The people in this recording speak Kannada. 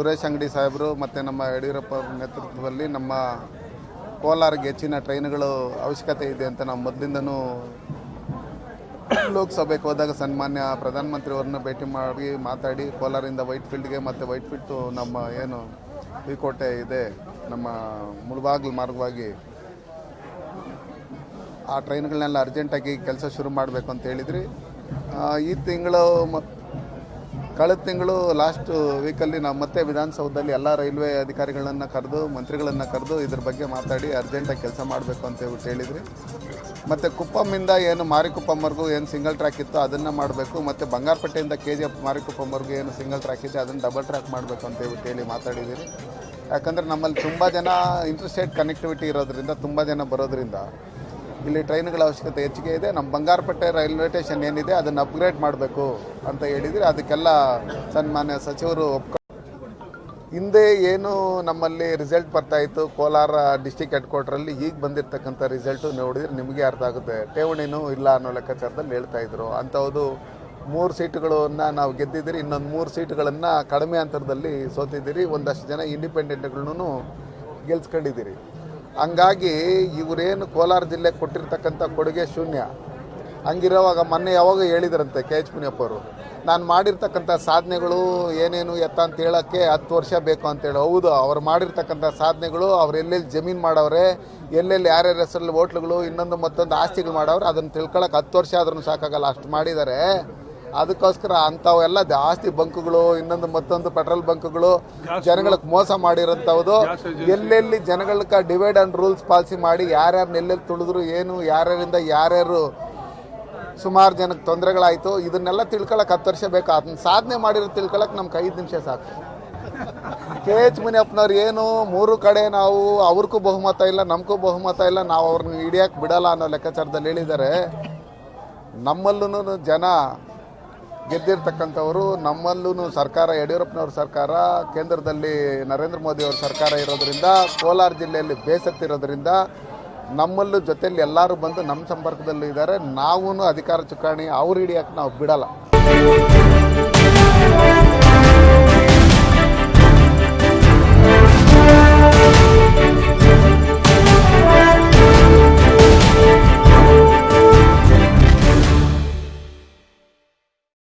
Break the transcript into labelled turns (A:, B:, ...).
A: ಸುರೇಶ್ ಅಂಗಡಿ ಸಾಹೇಬರು ಮತ್ತು ನಮ್ಮ ಯಡಿಯೂರಪ್ಪ ಅವ್ರ ನೇತೃತ್ವದಲ್ಲಿ ನಮ್ಮ ಕೋಲಾರಿಗೆ ಹೆಚ್ಚಿನ ಟ್ರೈನ್ಗಳು ಅವಶ್ಯಕತೆ ಇದೆ ಅಂತ ನಾವು ಮೊದಲಿಂದನೂ ಲೋಕಸಭೆಗೆ ಹೋದಾಗ ಸನ್ಮಾನ್ಯ ಪ್ರಧಾನಮಂತ್ರಿಯವ್ರನ್ನ ಭೇಟಿ ಮಾಡಿ ಮಾತಾಡಿ ಕೋಲಾರಿಂದ ವೈಟ್ ಫೀಲ್ಡ್ಗೆ ಮತ್ತು ವೈಟ್ ಫೀಲ್ಡ್ ನಮ್ಮ ಏನು ಈ ಕೋಟೆ ಇದೆ, ನಮ್ಮ ಮುಳಬಾಗಿಲು ಮಾರ್ಗವಾಗಿ ಆ ಟ್ರೈನ್ಗಳನ್ನೆಲ್ಲ ಅರ್ಜೆಂಟಾಗಿ ಕೆಲಸ ಶುರು ಮಾಡಬೇಕು ಅಂತ ಹೇಳಿದ್ರಿ. ಈ ತಿಂಗಳು ಮ ಕಳೆದ ತಿಂಗಳು ಲಾಸ್ಟ್ ವೀಕಲ್ಲಿ ನಾವು ಮತ್ತೆ ವಿಧಾನಸೌಧದಲ್ಲಿ ಎಲ್ಲ ರೈಲ್ವೆ ಅಧಿಕಾರಿಗಳನ್ನು ಕರೆದು, ಮಂತ್ರಿಗಳನ್ನು ಕರೆದು ಇದ್ರ ಬಗ್ಗೆ ಮಾತಾಡಿ ಅರ್ಜೆಂಟಾಗಿ ಕೆಲಸ ಮಾಡಬೇಕು ಅಂತ ಹೇಳ್ಬಿಟ್ಟು ಹೇಳಿದ್ರಿ. ಮತ್ತು ಕುಪ್ಪಮ್ಮಿಂದ ಏನು ಮಾರಿಕುಪ್ಪಮ್ವರೆಗೂ ಏನು ಸಿಂಗಲ್ ಟ್ರ್ಯಾಕ್ ಇತ್ತು ಅದನ್ನು ಮಾಡಬೇಕು, ಮತ್ತು ಬಂಗಾರಪೇಟೆಯಿಂದ ಕೆ ಜಿ ಎಫ್ ಮಾರಿಕುಪ್ಪಮ್ವರೆಗೂ ಏನು ಸಿಂಗಲ್ ಟ್ರ್ಯಾಕ್ ಇದೆ ಅದನ್ನು ಡಬಲ್ ಟ್ರ್ಯಾಕ್ ಮಾಡಬೇಕು ಅಂತ ಹೇಳ್ಬಿಟ್ಟು ಹೇಳಿ ಮಾತಾಡಿದ್ದೀರಿ ಯಾಕಂದರೆ ನಮ್ಮಲ್ಲಿ ತುಂಬ ಜನ ಇಂಟರ್ಸ್ಟೇಟ್ ಕನೆಕ್ಟಿವಿಟಿ ಇರೋದ್ರಿಂದ, ತುಂಬ ಜನ ಬರೋದ್ರಿಂದ ಇಲ್ಲಿ ಟ್ರೈನ್ಗಳ ಅವಶ್ಯಕತೆ ಹೆಚ್ಚಿಗೆ ಇದೆ. ನಮ್ಮ ಬಂಗಾರಪೇಟೆ ರೈಲ್ವೆ ಸ್ಟೇಷನ್ ಏನಿದೆ, ಅದನ್ನು ಅಪ್ಗ್ರೇಡ್ ಮಾಡಬೇಕು ಅಂತ ಹೇಳಿದರೆ. ಅದಕ್ಕೆಲ್ಲ ಸನ್ಮಾನ್ಯ ಸಚಿವರು ಒಪ್ಕೊ ಹಿಂದೆ ಏನು ನಮ್ಮಲ್ಲಿ ರಿಸಲ್ಟ್ ಬರ್ತಾ ಇತ್ತು, ಕೋಲಾರ ಡಿಸ್ಟಿಕ್ ಹೆಡ್ ಕ್ವಾರ್ಟ್ರಲ್ಲಿ ಈಗ ಬಂದಿರತಕ್ಕಂಥ ರಿಸಲ್ಟು ನೋಡಿದರೆ ನಿಮಗೆ ಅರ್ಥ ಆಗುತ್ತೆ. ಠೇವಣಿನೂ ಇಲ್ಲ ಅನ್ನೋ ಲೆಕ್ಕಾಚಾರದಲ್ಲಿ ಹೇಳ್ತಾ ಇದ್ರು. ಅಂಥವ್ದು ಮೂರು ಸೀಟುಗಳನ್ನು ನಾವು ಗೆದ್ದಿದ್ದೀರಿ, ಇನ್ನೊಂದು ಮೂರು ಸೀಟುಗಳನ್ನು ಕಡಿಮೆ ಅಂತರದಲ್ಲಿ ಸೋತಿದ್ದೀರಿ. ಒಂದಷ್ಟು ಜನ ಇಂಡಿಪೆಂಡೆಂಟ್ಗಳನ್ನು ಗೆಲ್ಸ್ಕೊಂಡಿದ್ದೀರಿ. ಹಂಗಾಗಿ ಇವರೇನು ಕೋಲಾರ ಜಿಲ್ಲೆ ಕೊಟ್ಟಿರ್ತಕ್ಕಂಥ ಕೊಡುಗೆ ಶೂನ್ಯ. ಹಂಗಿರೋವಾಗ ಮೊನ್ನೆ ಯಾವಾಗ ಹೇಳಿದ್ರಂತೆ ಕೆ ಎಚ್ ಮುನಿಯಪ್ಪವರು ನಾನು ಮಾಡಿರ್ತಕ್ಕಂಥ ಸಾಧನೆಗಳು ಏನೇನು ಎತ್ತ ಅಂತ ಹೇಳೋಕ್ಕೆ ಹತ್ತು ವರ್ಷ ಬೇಕು ಅಂತೇಳಿ ಹೌದು, ಅವ್ರು ಮಾಡಿರ್ತಕ್ಕಂಥ ಸಾಧನೆಗಳು, ಅವ್ರು ಎಲ್ಲೆಲ್ಲಿ ಜಮೀನು ಮಾಡವ್ರೆ, ಎಲ್ಲೆಲ್ಲಿ ಯಾರ್ಯಾರ ಹೆಸರಲ್ಲಿ ಹೋಟ್ಲುಗಳು, ಇನ್ನೊಂದು ಮತ್ತೊಂದು ಆಸ್ತಿಗಳು ಮಾಡವ್ರೆ, ಅದನ್ನು ತಿಳ್ಕೊಳಕ್ಕೆ ಹತ್ತು ವರ್ಷ ಆದ್ರೂ ಸಾಕಾಗಲ್ಲ. ಅಷ್ಟು ಮಾಡಿದ್ದಾರೆ ಅದಕ್ಕೋಸ್ಕರ ಅಂಥವೆಲ್ಲ ಜಾಸ್ತಿ ಬಂಕ್ಗಳು ಇನ್ನೊಂದು ಮತ್ತೊಂದು ಪೆಟ್ರೋಲ್ ಬಂಕ್ಗಳು ಜನಗಳಿಗೆ ಮೋಸ ಮಾಡಿರೋಂಥವ್ದು. ಎಲ್ಲೆಲ್ಲಿ ಜನಗಳಿಗೆ ಡಿವೈಡ್ ಆ್ಯಂಡ್ ರೂಲ್ಸ್ ಪಾಲಿಸಿ ಮಾಡಿ ಯಾರ್ಯಾರು ಎಲ್ಲೆಲ್ಲಿ ತುಳಿದ್ರು ಏನು ಯಾರ್ಯಾರಿಂದ ಯಾರ್ಯಾರು ಸುಮಾರು ಜನಕ್ಕೆ ತೊಂದರೆಗಳಾಯಿತು ಇದನ್ನೆಲ್ಲ ತಿಳ್ಕೊಳಕ್ಕೆ ಹತ್ತು ವರ್ಷ ಬೇಕು. ಅದನ್ನ ಸಾಧನೆ ಮಾಡಿರೋ ತಿಳ್ಕೊಳಕ್ಕೆ ನಮ್ಗೆ ಐದು ನಿಮಿಷ ಸಾಕು. ಕೆ ಎಚ್ ಮುನಿಯಪ್ಪನವ್ರು ಏನು ಮೂರು ಕಡೆ ನಾವು ಅವ್ರಿಗೂ ಬಹುಮತ ಇಲ್ಲ ನಮಗೂ ಬಹುಮತ ಇಲ್ಲ ನಾವು ಅವ್ರನ್ನ ಹಿಡಿಯಕ್ಕೆ ಬಿಡಲ್ಲ ಅನ್ನೋ ಲೆಕ್ಕಾಚಾರದಲ್ಲಿ ಹೇಳಿದ್ದಾರೆ. ನಮ್ಮಲ್ಲೂ ಜನ ಗೆದ್ದಿರ್ತಕ್ಕಂಥವರು ನಮ್ಮಲ್ಲೂ ಸರ್ಕಾರ, ಯಡಿಯೂರಪ್ಪನವ್ರ ಸರ್ಕಾರ, ಕೇಂದ್ರದಲ್ಲಿ ನರೇಂದ್ರ ಮೋದಿ ಅವ್ರ ಸರ್ಕಾರ ಇರೋದರಿಂದ, ಕೋಲಾರ ಜಿಲ್ಲೆಯಲ್ಲಿ ಬೇಸತ್ತಿರೋದ್ರಿಂದ ನಮ್ಮಲ್ಲೂ ಜೊತೆಯಲ್ಲಿ ಎಲ್ಲರೂ ಬಂದು ನಮ್ಮ ಸಂಪರ್ಕದಲ್ಲಿ ಇದ್ದಾರೆ ನಾವೂ ಅಧಿಕಾರ ಚುಕ್ಕಾಣಿ ಅವ್ರು ಹಿಡಿಯೋಕ್ಕೆ ನಾವು ಬಿಡಲ್ಲ.